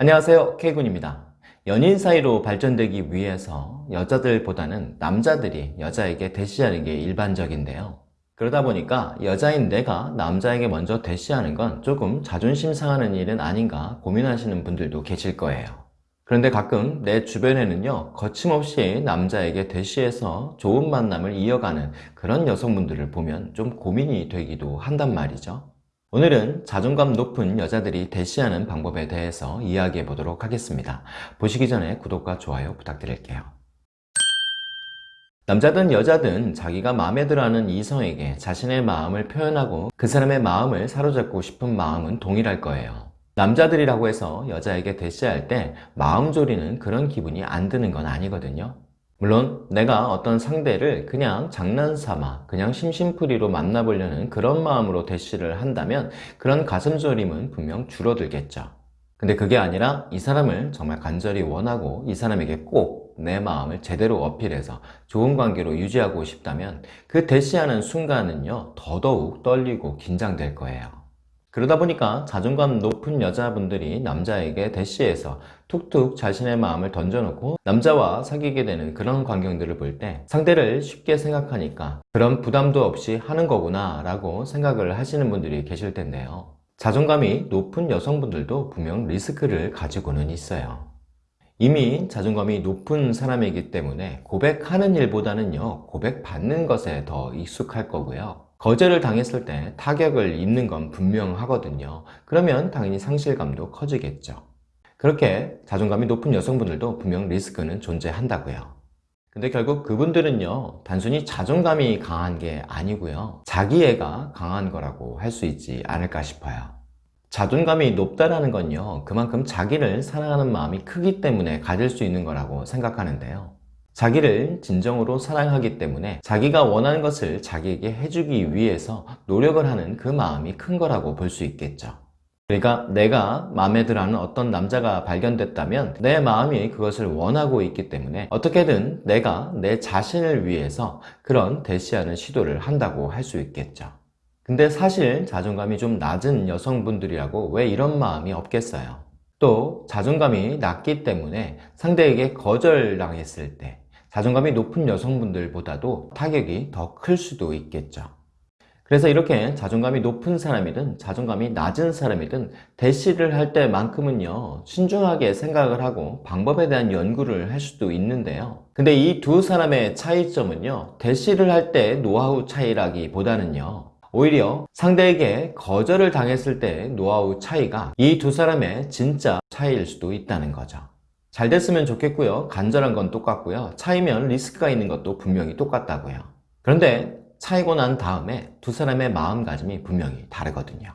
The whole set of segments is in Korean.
안녕하세요. K군입니다. 연인 사이로 발전되기 위해서 여자들보다는 남자들이 여자에게 대시하는 게 일반적인데요. 그러다 보니까 여자인 내가 남자에게 먼저 대시하는 건 조금 자존심 상하는 일은 아닌가 고민하시는 분들도 계실 거예요. 그런데 가끔 내 주변에는요 거침없이 남자에게 대시해서 좋은 만남을 이어가는 그런 여성분들을 보면 좀 고민이 되기도 한단 말이죠 오늘은 자존감 높은 여자들이 대시하는 방법에 대해서 이야기해 보도록 하겠습니다. 보시기 전에 구독과 좋아요 부탁드릴게요. 남자든 여자든 자기가 마음에 들어하는 이성에게 자신의 마음을 표현하고 그 사람의 마음을 사로잡고 싶은 마음은 동일할 거예요. 남자들이라고 해서 여자에게 대시할 때 마음 졸이는 그런 기분이 안 드는 건 아니거든요. 물론 내가 어떤 상대를 그냥 장난삼아 그냥 심심풀이로 만나보려는 그런 마음으로 대시를 한다면 그런 가슴졸임은 분명 줄어들겠죠. 근데 그게 아니라 이 사람을 정말 간절히 원하고 이 사람에게 꼭 내 마음을 제대로 어필해서 좋은 관계로 유지하고 싶다면 그 대시하는 순간은요 더더욱 떨리고 긴장될 거예요 그러다 보니까 자존감 높은 여자분들이 남자에게 대시해서 툭툭 자신의 마음을 던져놓고 남자와 사귀게 되는 그런 광경들을 볼 때 상대를 쉽게 생각하니까 그런 부담도 없이 하는 거구나 라고 생각을 하시는 분들이 계실 텐데요. 자존감이 높은 여성분들도 분명 리스크를 가지고는 있어요. 이미 자존감이 높은 사람이기 때문에 고백하는 일보다는요 고백받는 것에 더 익숙할 거고요 거절을 당했을 때 타격을 입는 건 분명하거든요. 그러면 당연히 상실감도 커지겠죠. 그렇게 자존감이 높은 여성분들도 분명 리스크는 존재한다고요. 근데 결국 그분들은요 단순히 자존감이 강한 게 아니고요 자기애가 강한 거라고 할 수 있지 않을까 싶어요. 자존감이 높다라는 건요 그만큼 자기를 사랑하는 마음이 크기 때문에 가질 수 있는 거라고 생각하는데요 자기를 진정으로 사랑하기 때문에 자기가 원하는 것을 자기에게 해주기 위해서 노력을 하는 그 마음이 큰 거라고 볼 수 있겠죠. 그러니까 내가 마음에 들어하는 어떤 남자가 발견됐다면 내 마음이 그것을 원하고 있기 때문에 어떻게든 내가 내 자신을 위해서 그런 대시하는 시도를 한다고 할 수 있겠죠. 근데 사실 자존감이 좀 낮은 여성분들이라고 왜 이런 마음이 없겠어요? 또 자존감이 낮기 때문에 상대에게 거절당했을 때 자존감이 높은 여성분들보다도 타격이 더 클 수도 있겠죠. 그래서 이렇게 자존감이 높은 사람이든 자존감이 낮은 사람이든 대시를 할 때만큼은요 신중하게 생각을 하고 방법에 대한 연구를 할 수도 있는데요. 근데 이 두 사람의 차이점은요 대시를 할 때 노하우 차이라기보다는요 오히려 상대에게 거절을 당했을 때 노하우 차이가 이 두 사람의 진짜 차이일 수도 있다는 거죠 잘 됐으면 좋겠고요. 간절한 건 똑같고요. 차이면 리스크가 있는 것도 분명히 똑같다고요. 그런데 차이고 난 다음에 두 사람의 마음가짐이 분명히 다르거든요.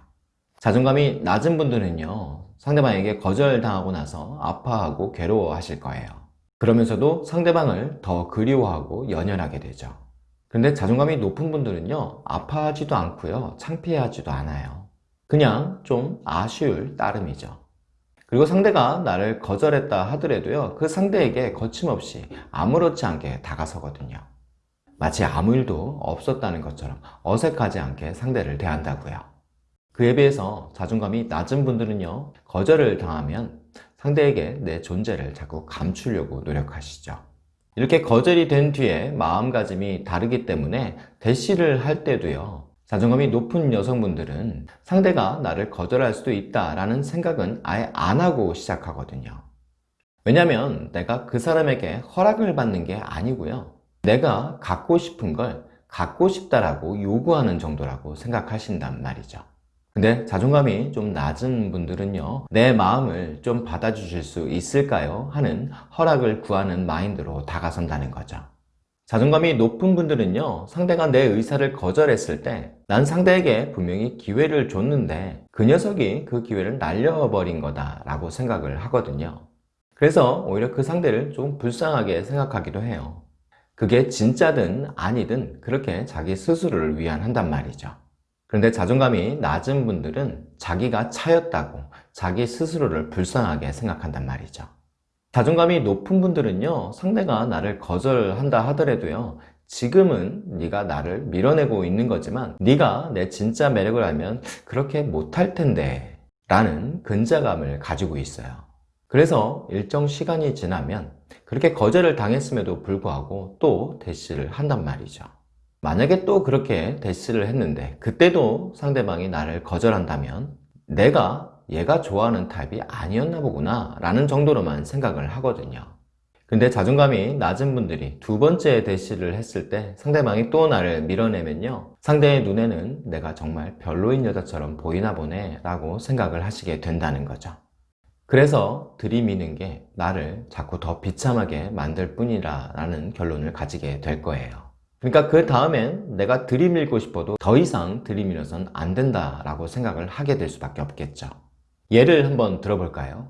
자존감이 낮은 분들은요 상대방에게 거절당하고 나서 아파하고 괴로워하실 거예요. 그러면서도 상대방을 더 그리워하고 연연하게 되죠. 근데 자존감이 높은 분들은요 아파하지도 않고요 창피하지도 않아요. 그냥 좀 아쉬울 따름이죠 그리고 상대가 나를 거절했다 하더라도요 그 상대에게 거침없이 아무렇지 않게 다가서거든요. 마치 아무 일도 없었다는 것처럼 어색하지 않게 상대를 대한다고요. 그에 비해서 자존감이 낮은 분들은요 거절을 당하면 상대에게 내 존재를 자꾸 감추려고 노력하시죠. 이렇게 거절이 된 뒤에 마음가짐이 다르기 때문에 대시를 할 때도요 자존감이 높은 여성분들은 상대가 나를 거절할 수도 있다라는 생각은 아예 안 하고 시작하거든요. 왜냐면 내가 그 사람에게 허락을 받는 게 아니고요. 내가 갖고 싶은 걸 갖고 싶다라고 요구하는 정도라고 생각하신단 말이죠. 근데 자존감이 좀 낮은 분들은요 내 마음을 좀 받아주실 수 있을까요? 하는 허락을 구하는 마인드로 다가선다는 거죠 자존감이 높은 분들은요 상대가 내 의사를 거절했을 때 난 상대에게 분명히 기회를 줬는데 그 녀석이 그 기회를 날려버린 거다 라고 생각을 하거든요. 그래서 오히려 그 상대를 좀 불쌍하게 생각하기도 해요. 그게 진짜든 아니든 그렇게 자기 스스로를 위안한단 말이죠. 그런데 자존감이 낮은 분들은 자기가 차였다고 자기 스스로를 불쌍하게 생각한단 말이죠 자존감이 높은 분들은요 상대가 나를 거절한다 하더라도요 지금은 네가 나를 밀어내고 있는 거지만 네가 내 진짜 매력을 알면 그렇게 못할 텐데 라는 근자감을 가지고 있어요 그래서 일정 시간이 지나면 그렇게 거절을 당했음에도 불구하고 또 대시를 한단 말이죠. 만약에 또 그렇게 대시를 했는데 그때도 상대방이 나를 거절한다면 내가 얘가 좋아하는 타입이 아니었나 보구나 라는 정도로만 생각을 하거든요. 근데 자존감이 낮은 분들이 두 번째 대시를 했을 때 상대방이 또 나를 밀어내면요. 상대의 눈에는 내가 정말 별로인 여자처럼 보이나 보네 라고 생각을 하시게 된다는 거죠. 그래서 들이미는 게 나를 자꾸 더 비참하게 만들 뿐이라 라는 결론을 가지게 될 거예요. 그러니까 그 다음엔 내가 들이밀고 싶어도 더 이상 들이밀어선 안 된다 라고 생각을 하게 될 수밖에 없겠죠. 예를 한번 들어볼까요?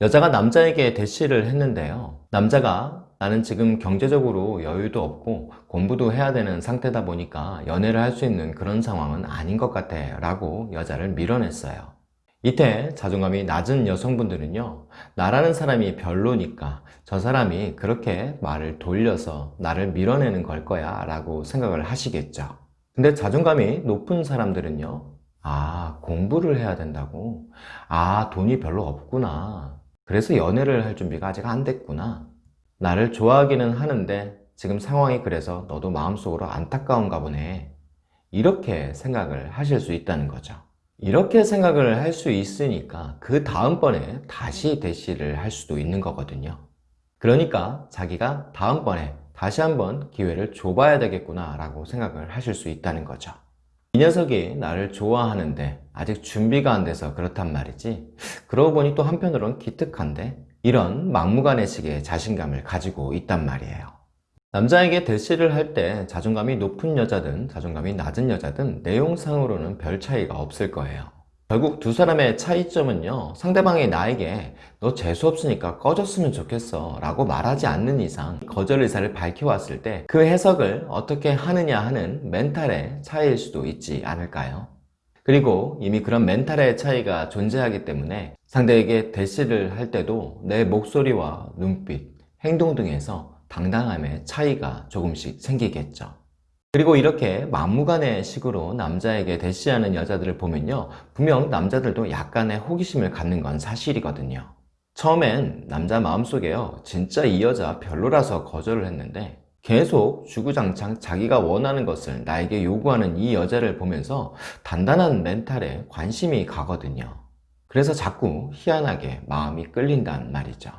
여자가 남자에게 대시를 했는데요. 남자가 나는 지금 경제적으로 여유도 없고 공부도 해야 되는 상태다 보니까 연애를 할 수 있는 그런 상황은 아닌 것 같아 라고 여자를 밀어냈어요. 이때 자존감이 낮은 여성분들은요 나라는 사람이 별로니까 저 사람이 그렇게 말을 돌려서 나를 밀어내는 걸 거야 라고 생각을 하시겠죠 근데 자존감이 높은 사람들은요 아 공부를 해야 된다고? 아 돈이 별로 없구나. 그래서 연애를 할 준비가 아직 안 됐구나. 나를 좋아하기는 하는데 지금 상황이 그래서 너도 마음속으로 안타까운가 보네. 이렇게 생각을 하실 수 있다는 거죠. 이렇게 생각을 할 수 있으니까 그 다음번에 다시 대시를 할 수도 있는 거거든요. 그러니까 자기가 다음번에 다시 한번 기회를 줘봐야 되겠구나 라고 생각을 하실 수 있다는 거죠 이 녀석이 나를 좋아하는데 아직 준비가 안 돼서 그렇단 말이지. 그러고 보니 또 한편으론 기특한데 이런 막무가내식의 자신감을 가지고 있단 말이에요. 남자에게 대시를 할 때 자존감이 높은 여자든 자존감이 낮은 여자든 내용상으로는 별 차이가 없을 거예요 결국 두 사람의 차이점은요 상대방이 나에게 너 재수없으니까 꺼졌으면 좋겠어 라고 말하지 않는 이상 거절 의사를 밝혀왔을 때 그 해석을 어떻게 하느냐 하는 멘탈의 차이일 수도 있지 않을까요? 그리고 이미 그런 멘탈의 차이가 존재하기 때문에 상대에게 대시를 할 때도 내 목소리와 눈빛, 행동 등에서 당당함의 차이가 조금씩 생기겠죠 그리고 이렇게 막무가내 식으로 남자에게 대시하는 여자들을 보면요 분명 남자들도 약간의 호기심을 갖는 건 사실이거든요. 처음엔 남자 마음속에요 진짜 이 여자 별로라서 거절을 했는데 계속 주구장창 자기가 원하는 것을 나에게 요구하는 이 여자를 보면서 단단한 멘탈에 관심이 가거든요. 그래서 자꾸 희한하게 마음이 끌린단 말이죠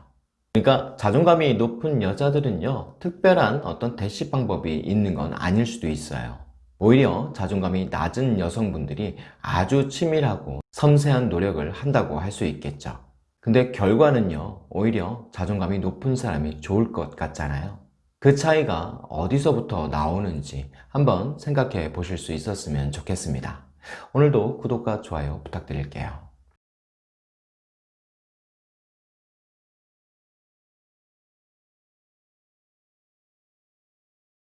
그러니까 자존감이 높은 여자들은요 특별한 어떤 대시 방법이 있는 건 아닐 수도 있어요. 오히려 자존감이 낮은 여성분들이 아주 치밀하고 섬세한 노력을 한다고 할 수 있겠죠. 근데 결과는요 오히려 자존감이 높은 사람이 좋을 것 같잖아요. 그 차이가 어디서부터 나오는지 한번 생각해 보실 수 있었으면 좋겠습니다. 오늘도 구독과 좋아요 부탁드릴게요